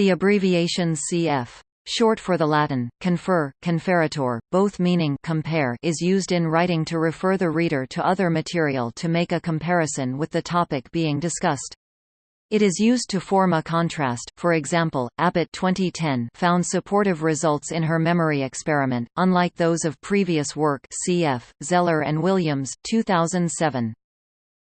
The abbreviation cf. Short for the Latin, confer, conferatur, both meaning compare is used in writing to refer the reader to other material to make a comparison with the topic being discussed. It is used to form a contrast, for example, Abbott 2010 found supportive results in her memory experiment, unlike those of previous work cf. Zeller and Williams 2007.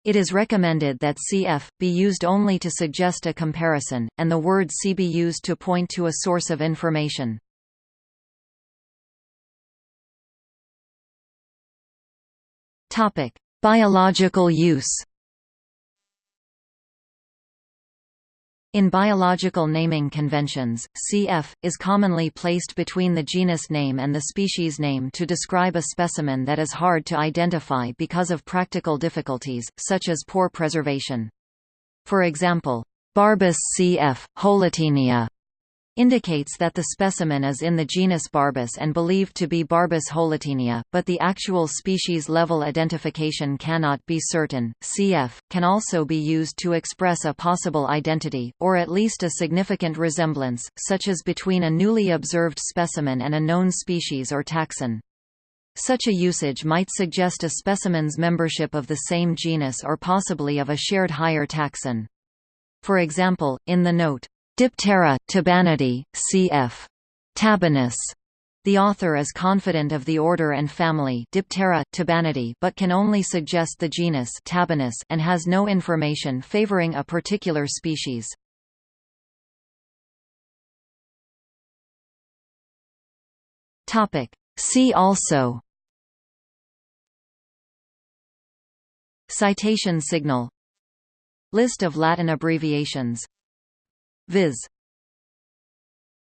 It is recommended that cf. be used only to suggest a comparison, and the word see be used to point to a source of information. Biological use In biological naming conventions, cf. is commonly placed between the genus name and the species name to describe a specimen that is hard to identify because of practical difficulties, such as poor preservation. For example, Barbus cf. holotaenia indicates that the specimen is in the genus Barbus and believed to be Barbus holotaenia, but the actual species-level identification cannot be certain. Cf. can also be used to express a possible identity, or at least a significant resemblance, such as between a newly observed specimen and a known species or taxon. Such a usage might suggest a specimen's membership of the same genus or possibly of a shared higher taxon. For example, in the note, Diptera, Tabanidae, cf. Tabanus. The author is confident of the order and family Diptera, Tabanidae but can only suggest the genus Tabanus and has no information favoring a particular species. See also Citation signal List of Latin abbreviations Viz